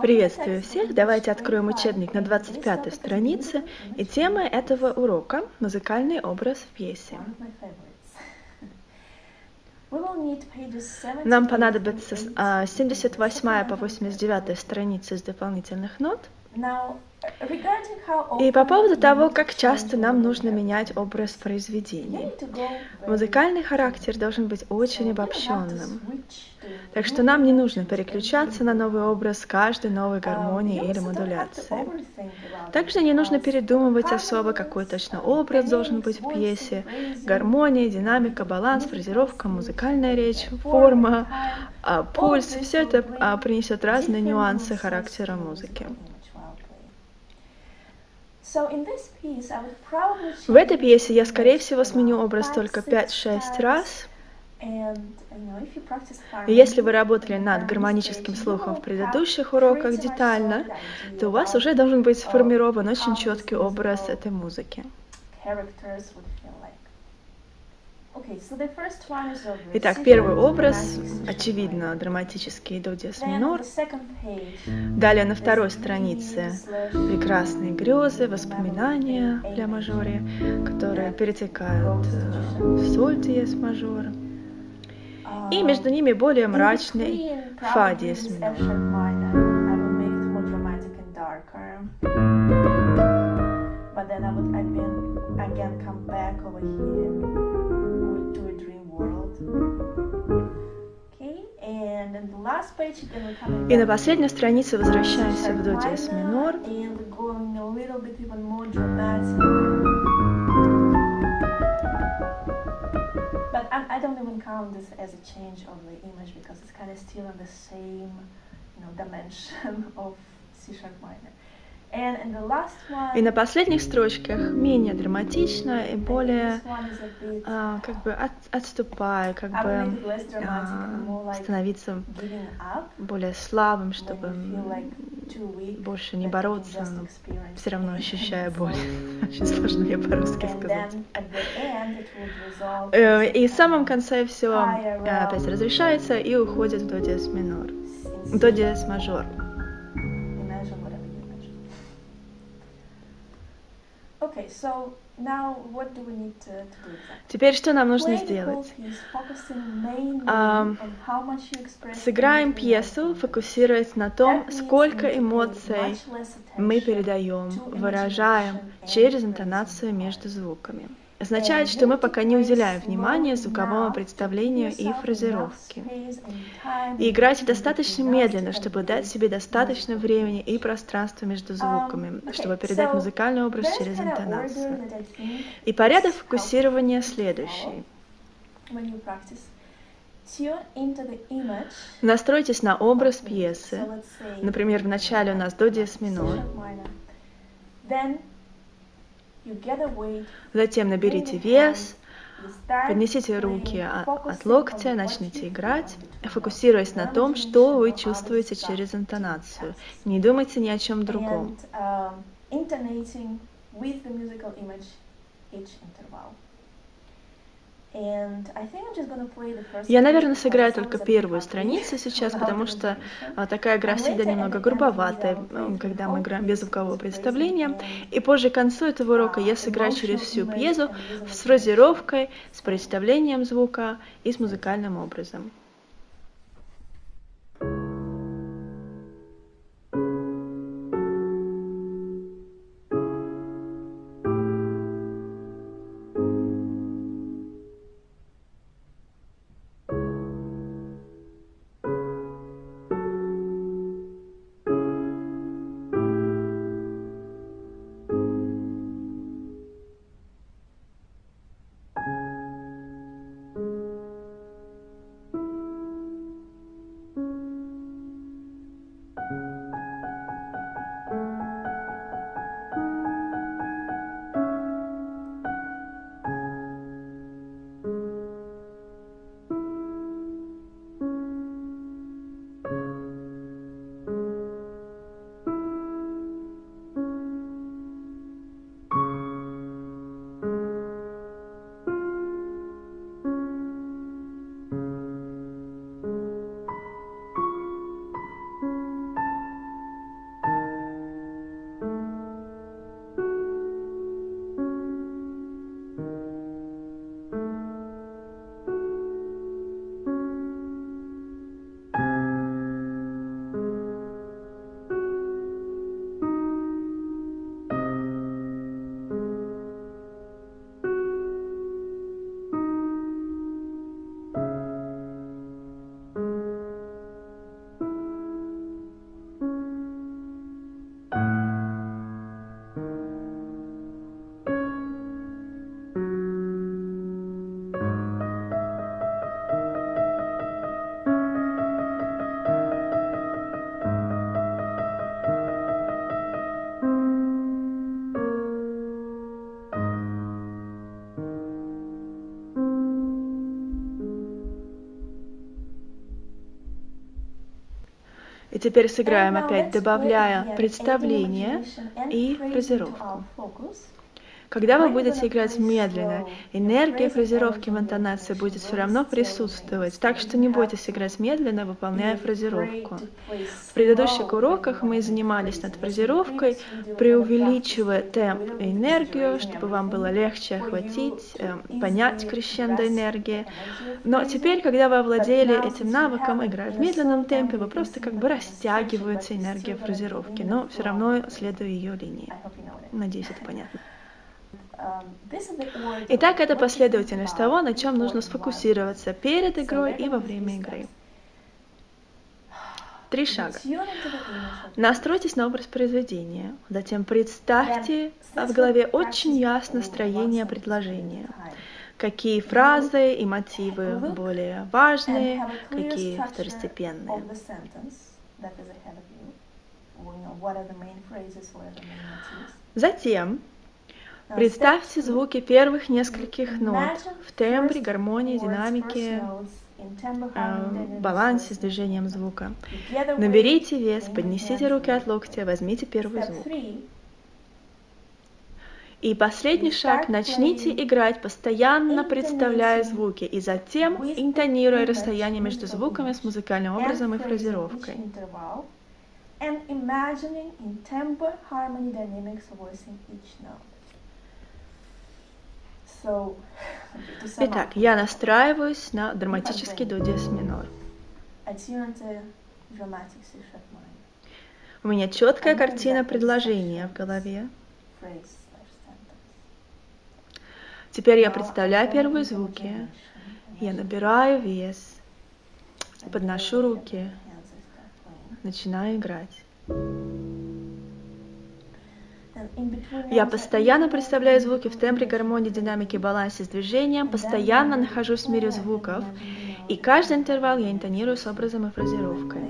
Приветствую всех! Давайте откроем 25. учебник на And today's 25 topic is странице. И тема этого урока – музыкальный образ в пьесе. 78 Нам понадобится с- 80 а, 78 по supplemental 89 страницы с дополнительных нот. И по поводу того, как часто нам нужно менять образ произведения. Музыкальный характер должен быть очень обобщенным. Так что нам не нужно переключаться на новый образ каждой новой Um, гармонией you или about Также не нужно передумывать особо, какой точно uh, образ должен быть в пьесе. Гармония, динамика, баланс, фразировка, музыкальная речь, form, форма, time, а, пульс. Все это а, принесет разные нюансы характера музыки. musical image while playing. So in this piece, I would probably В этой пьесе я, скорее всего, сменю образ только six 5-6 times. раз. И если вы работали над гармоническим слухом в предыдущих уроках детально, то у вас уже должен быть сформирован очень четкий образ этой музыки. Итак, первый образ, очевидно, драматический до диез минор. Далее на второй странице прекрасные грезы, воспоминания для мажоре, которые перетекают э, в соль диез мажор. И Um, между ними более мрачный фа диез минор. But then I would again, again come back over here И на последней странице возвращаемся в до диез minor, минор. and going a little bit even more dramatic. But I, I don't even count this as a change of the image because it's kind of still in the same, you know, dimension of C sharp minor. И на последних строчках менее драматично и более а, как бы от- отступая, как бы а, становиться более слабым, чтобы больше не бороться, но все равно ощущая боль. Очень сложно мне по-русски сказать. Э, И в самом конце все higher опять разрешается и уходит в до диез минор, до диез мажор. Теперь что нам нужно сделать? Сыграем пьесу, фокусируясь на том, сколько эмоций мы передаем, выражаем через интонацию между звуками. Означает, что мы пока не уделяем внимания звуковому представлению и фразировке. И играйте достаточно медленно, чтобы дать себе достаточно времени и пространства между звуками, чтобы передать музыкальный образ через интонацию. И порядок фокусирования следующий. Настройтесь на образ пьесы. Например, в начале у нас до диез минор, затем наберите вес, поднесите руки от, от локтя, начните играть, фокусируясь на том, что вы чувствуете через интонацию. Не думайте ни о чем другом. Я, наверное, сыграю только первую страницу сейчас, потому что а, такая игра всегда немного грубоватая, когда мы играем без звукового представления. И позже к концу этого урока я uh, сыграю через всю пьесу using с фразировкой, с представлением звука и с музыкальным образом. Теперь сыграем опять, добавляя представление и фразировку. Когда вы будете играть медленно, энергия фразировки в интонации будет все равно присутствовать, так что не бойтесь играть медленно, выполняя фразировку. В предыдущих уроках мы занимались над фразировкой, преувеличивая темп и энергию, чтобы вам было легче охватить, э, понять крещендо энергии. Но теперь, когда вы овладели этим навыком, играя в медленном темпе, вы просто как бы растягиваете энергию фразировки, но все равно следуя ее линии. Надеюсь, это понятно. Итак, это последовательность того, на чем нужно сфокусироваться перед игрой и во время игры. Три шага. Настройтесь на образ произведения. Затем представьте в голове очень ясно строение предложения. Какие фразы и мотивы более важные, какие второстепенные. Затем Представьте звуки первых нескольких нот в тембре, гармонии, динамике, э, балансе с движением звука. Наберите вес, поднесите руки от локтя, возьмите первый звук. И последний шаг, начните играть, постоянно представляя звуки, и затем интонируя расстояние между звуками с музыкальным образом и фразировкой. And imagining in tempo, harmony, dynamics, voicing each note. Итак, я настраиваюсь на драматический до диез минор. У меня четкая картина предложения в голове. Теперь я представляю первые звуки. Я набираю вес, подношу руки, начинаю играть. Я постоянно представляю звуки в тембре, гармонии, динамике, балансе с движением, постоянно нахожусь в мире звуков, и каждый интервал я интонирую с образом и фразировкой.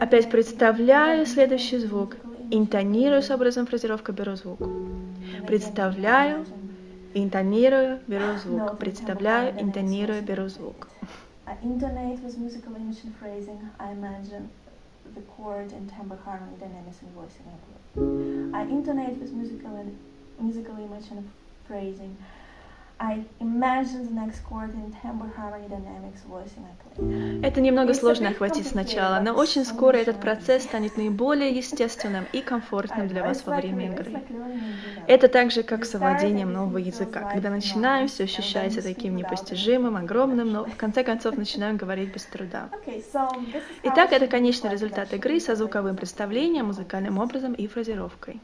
Опять представляю следующий звук, интонирую с образом фразировка, беру звук. Представляю, интонирую, беру звук. Представляю, интонирую, беру звук. the chord and timbre harmony dynamics and voicing I intonate with musical and musical image and phrasing. Это немного сложно охватить сначала, но очень скоро этот процесс станет наиболее естественным и комфортным для вас во время игры. Это так же, как с овладением нового языка. Когда начинаем, все ощущается таким непостижимым, огромным, но в конце концов начинаем говорить без труда. Итак, это конечный результат игры со звуковым представлением, музыкальным образом и фразировкой.